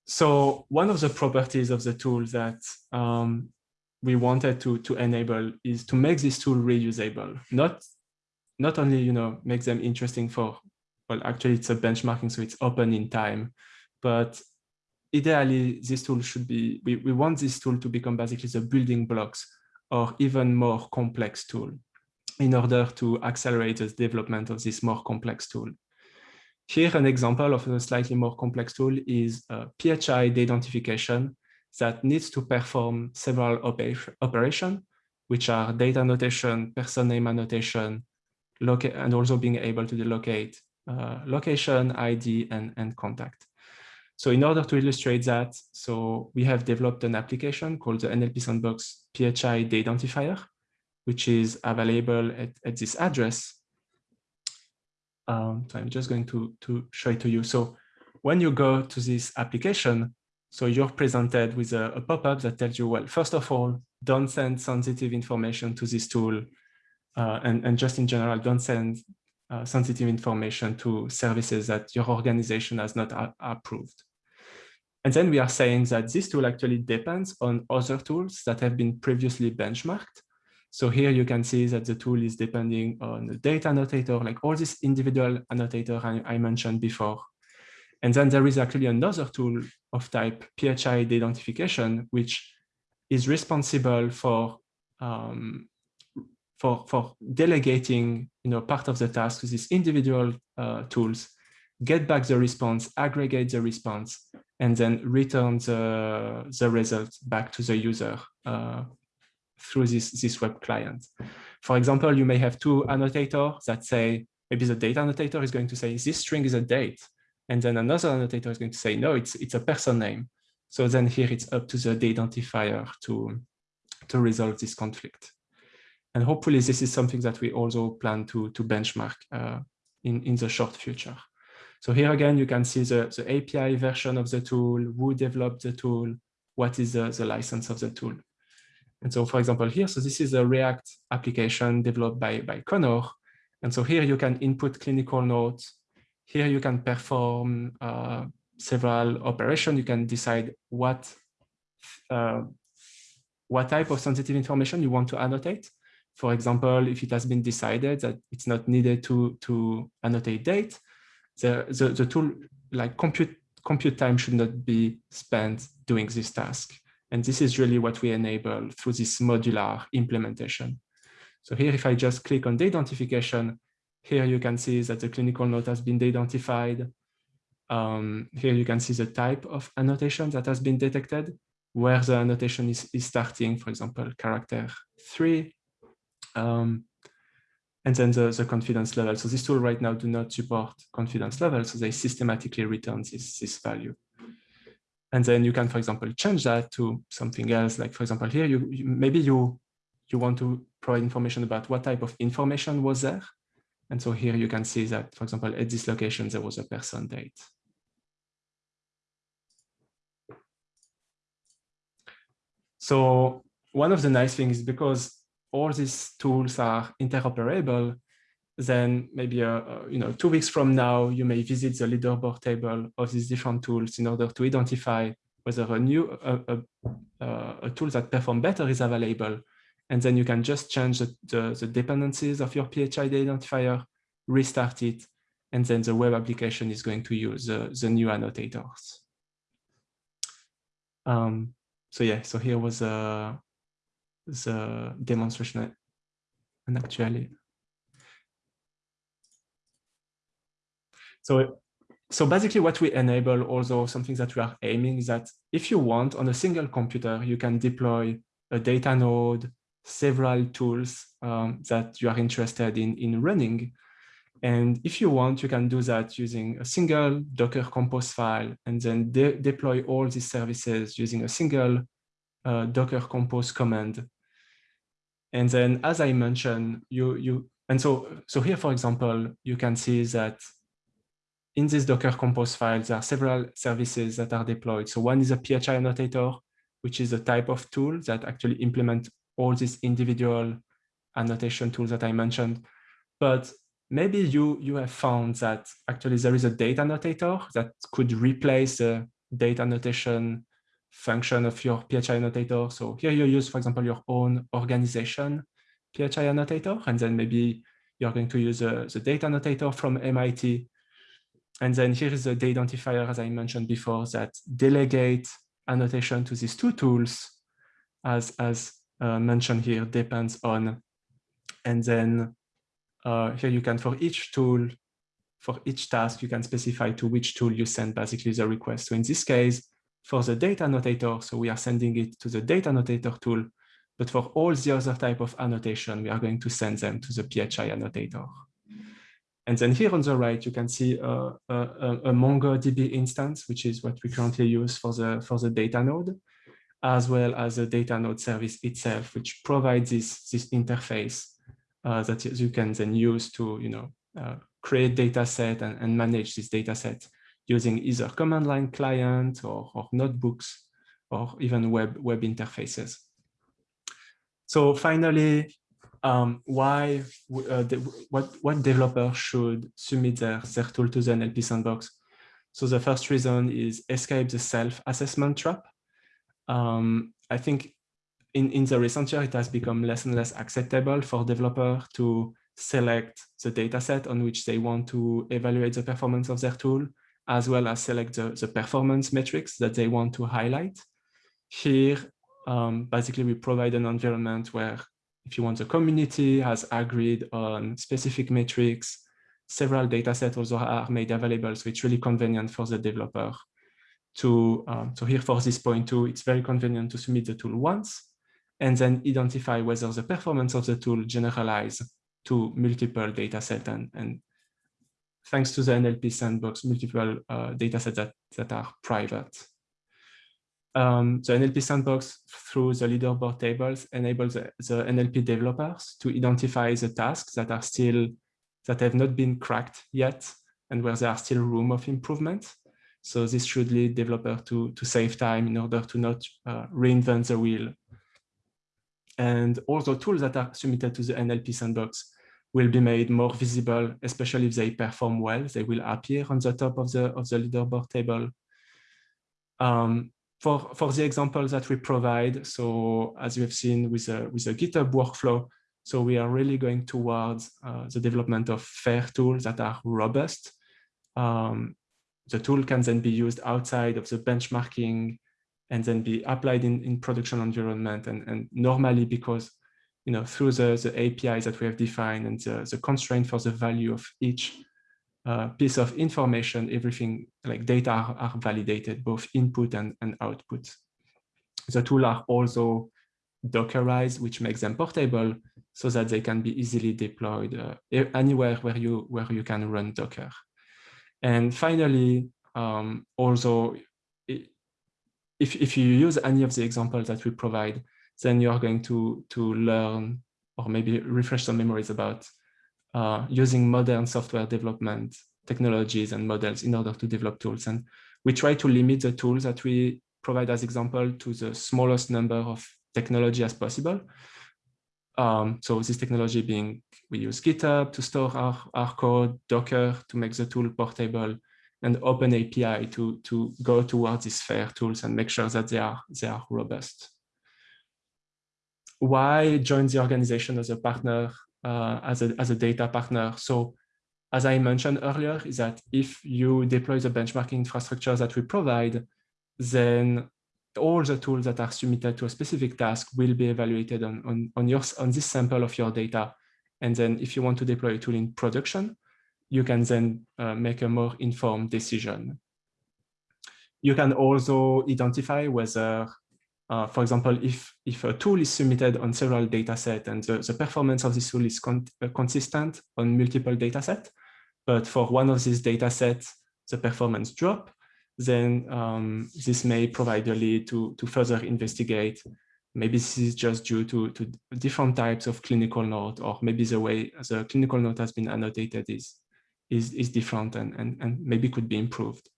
So one of the properties of the tool that um, we wanted to, to enable is to make this tool reusable, not, not only, you know, make them interesting for, well, actually it's a benchmarking, so it's open in time, but ideally this tool should be, we, we want this tool to become basically the building blocks or even more complex tool in order to accelerate the development of this more complex tool. Here, an example of a slightly more complex tool is a PHI de-identification that needs to perform several operations, which are date annotation, person name annotation, and also being able to locate uh, location, ID, and, and contact. So in order to illustrate that, so we have developed an application called the NLP Sandbox PHI Identifier, which is available at, at this address um, so I'm just going to, to show it to you. So when you go to this application, so you're presented with a, a pop-up that tells you, well, first of all, don't send sensitive information to this tool. Uh, and, and just in general, don't send uh, sensitive information to services that your organization has not approved. And then we are saying that this tool actually depends on other tools that have been previously benchmarked. So here you can see that the tool is depending on the date annotator, like all these individual annotator I, I mentioned before. And then there is actually another tool of type PHI de-identification, which is responsible for um, for for delegating you know part of the task to these individual uh, tools, get back the response, aggregate the response, and then return the the result back to the user uh, through this this web client. For example, you may have two annotators that say maybe the date annotator is going to say this string is a date, and then another annotator is going to say no, it's it's a person name. So then here it's up to the identifier to, to resolve this conflict. And hopefully this is something that we also plan to, to benchmark uh, in, in the short future. So here again, you can see the, the API version of the tool, who developed the tool, what is the, the license of the tool. And so for example, here, so this is a React application developed by, by Connor. And so here you can input clinical notes. Here you can perform uh, several operations, you can decide what uh, what type of sensitive information you want to annotate. For example, if it has been decided that it's not needed to, to annotate date, the, the, the tool like compute, compute time should not be spent doing this task. And this is really what we enable through this modular implementation. So here, if I just click on the de-identification, here you can see that the clinical note has been de-identified. Um, here you can see the type of annotation that has been detected, where the annotation is, is starting, for example, character three, um, and then the, the confidence level. So this tool right now do not support confidence level, so they systematically return this, this value. And then you can, for example, change that to something else. Like, for example, here, you, you maybe you, you want to provide information about what type of information was there. And so here you can see that, for example, at this location, there was a person date. So one of the nice things is because all these tools are interoperable, then maybe uh, uh, you know two weeks from now you may visit the leaderboard table of these different tools in order to identify whether a new uh, a, uh, a tool that perform better is available, and then you can just change the, the, the dependencies of your PHI de-identifier, restart it, and then the web application is going to use the, the new annotators. Um, so yeah, so here was uh, the demonstration and actually. So, so basically what we enable also something that we are aiming is that if you want on a single computer, you can deploy a data node, several tools um, that you are interested in, in running. And if you want, you can do that using a single Docker Compose file and then de deploy all these services using a single uh, Docker Compose command. And then, as I mentioned, you you and so so here, for example, you can see that in this Docker Compose file, there are several services that are deployed. So one is a PHI annotator, which is a type of tool that actually implement all these individual annotation tools that I mentioned. But maybe you, you have found that actually there is a date annotator that could replace the date annotation function of your PHI annotator. So here you use, for example, your own organization PHI annotator, and then maybe you're going to use a, the date annotator from MIT. And then here is the identifier, as I mentioned before, that delegate annotation to these two tools, as, as uh, mentioned here, depends on. And then uh, here you can, for each tool, for each task, you can specify to which tool you send basically the request. So in this case, for the date annotator, so we are sending it to the date annotator tool, but for all the other type of annotation, we are going to send them to the PHI annotator. And then here on the right, you can see a, a, a MongoDB instance, which is what we currently use for the, for the data node, as well as the data node service itself, which provides this, this interface uh, that you can then use to you know, uh, create data set and, and manage this data set using either command line client or, or notebooks or even web, web interfaces. So finally, um, why, uh, the, what, what developers should submit their, their tool to the NLP sandbox? So the first reason is escape the self-assessment trap. Um, I think in, in the recent year, it has become less and less acceptable for developers to select the dataset on which they want to evaluate the performance of their tool, as well as select the, the performance metrics that they want to highlight. Here, um, basically, we provide an environment where if you want, the community has agreed on specific metrics, several data datasets also are made available, so it's really convenient for the developer to, um, so here for this point too, it's very convenient to submit the tool once and then identify whether the performance of the tool generalize to multiple datasets and, and thanks to the NLP sandbox, multiple uh, datasets that, that are private. Um, the NLP sandbox through the leaderboard tables enables the, the, NLP developers to identify the tasks that are still, that have not been cracked yet and where there are still room of improvement. So this should lead developer to, to save time in order to not uh, reinvent the wheel. And all the tools that are submitted to the NLP sandbox will be made more visible, especially if they perform well. They will appear on the top of the, of the leaderboard table. Um, for, for the examples that we provide, so as you have seen with a, with a GitHub workflow, so we are really going towards uh, the development of fair tools that are robust. Um, the tool can then be used outside of the benchmarking and then be applied in, in production environment. And, and normally because, you know, through the, the APIs that we have defined and the, the constraint for the value of each uh, piece of information, everything like data are, are, validated, both input and, and output. The tool are also Dockerized, which makes them portable so that they can be easily deployed uh, anywhere where you, where you can run Docker. And finally, um, also, if, if you use any of the examples that we provide, then you're going to, to learn or maybe refresh some memories about uh, using modern software development technologies and models in order to develop tools. And we try to limit the tools that we provide as example to the smallest number of technology as possible. Um, so this technology being, we use GitHub to store our, our code, Docker to make the tool portable, and Open API to, to go towards these fair tools and make sure that they are, they are robust. Why join the organization as a partner uh, as, a, as a data partner. So as I mentioned earlier, is that if you deploy the benchmarking infrastructure that we provide, then all the tools that are submitted to a specific task will be evaluated on, on, on, your, on this sample of your data. And then if you want to deploy a tool in production, you can then uh, make a more informed decision. You can also identify whether uh, for example, if, if a tool is submitted on several data sets and the, the performance of this tool is con uh, consistent on multiple data sets, but for one of these data sets, the performance drop, then um, this may provide a lead to, to further investigate. Maybe this is just due to, to different types of clinical note, or maybe the way the clinical note has been annotated is, is, is different and, and, and maybe could be improved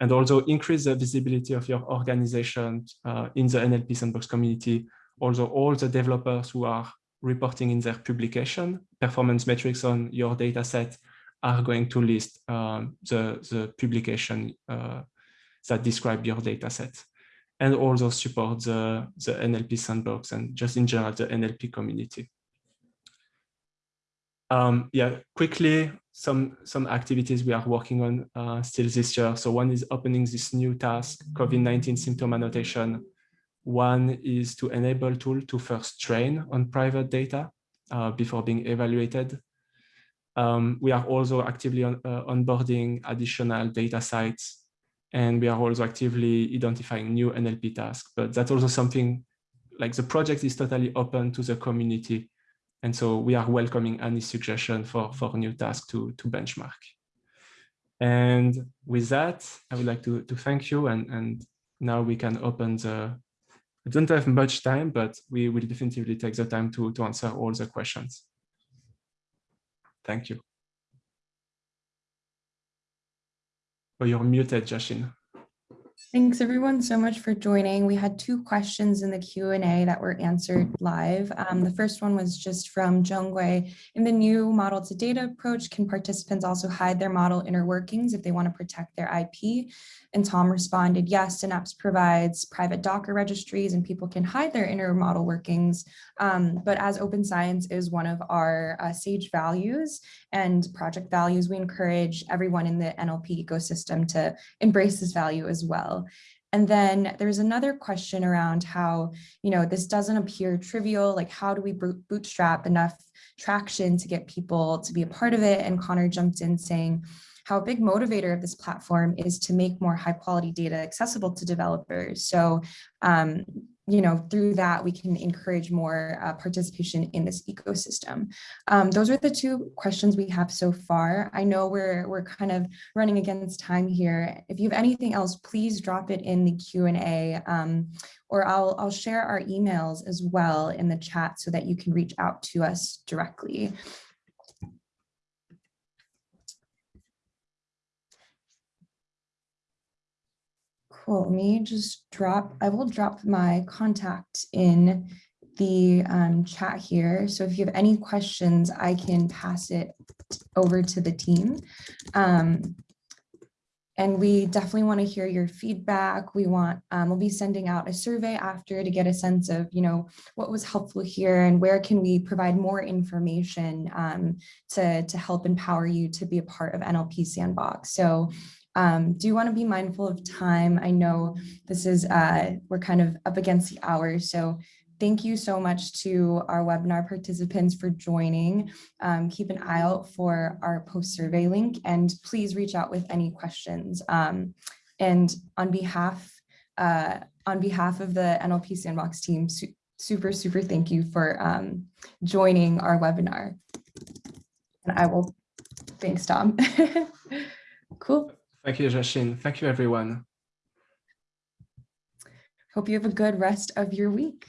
and also increase the visibility of your organization uh, in the NLP Sandbox community. Also, all the developers who are reporting in their publication performance metrics on your data set are going to list um, the, the publication uh, that describe your data set and also support the, the NLP sandbox and just in general the NLP community. Um, yeah, quickly, some, some activities we are working on uh, still this year. So one is opening this new task, COVID-19 symptom annotation. One is to enable tool to first train on private data uh, before being evaluated. Um, we are also actively on, uh, onboarding additional data sites and we are also actively identifying new NLP tasks. But that's also something like the project is totally open to the community and so we are welcoming any suggestion for, for new tasks to, to benchmark. And with that, I would like to, to thank you. And, and now we can open the, I don't have much time, but we will definitively take the time to, to answer all the questions. Thank you. Oh, you're muted, Jashin. Thanks everyone so much for joining. We had two questions in the Q and A that were answered live. Um, the first one was just from Jungwei. In the new model to data approach, can participants also hide their model inner workings if they want to protect their IP? And Tom responded, yes, Synapse provides private Docker registries and people can hide their inner model workings. Um, but as open science is one of our uh, SAGE values and project values, we encourage everyone in the NLP ecosystem to embrace this value as well. And then there's another question around how, you know, this doesn't appear trivial, like how do we bootstrap enough traction to get people to be a part of it? And Connor jumped in saying, how a big motivator of this platform is to make more high quality data accessible to developers. So, um, you know, through that, we can encourage more uh, participation in this ecosystem. Um, those are the two questions we have so far. I know we're, we're kind of running against time here. If you have anything else, please drop it in the Q&A um, or I'll, I'll share our emails as well in the chat so that you can reach out to us directly. Cool, let me just drop, I will drop my contact in the um, chat here. So if you have any questions, I can pass it over to the team. Um, and we definitely want to hear your feedback. We want, um, we'll be sending out a survey after to get a sense of, you know, what was helpful here and where can we provide more information um, to, to help empower you to be a part of NLP Sandbox. So um, do you want to be mindful of time. I know this is, uh, we're kind of up against the hour, so thank you so much to our webinar participants for joining. Um, keep an eye out for our post survey link and please reach out with any questions. Um, and on behalf, uh, on behalf of the NLP Sandbox team, su super, super thank you for um, joining our webinar. And I will, thanks Tom. *laughs* cool. Thank you, Jashin. Thank you, everyone. Hope you have a good rest of your week.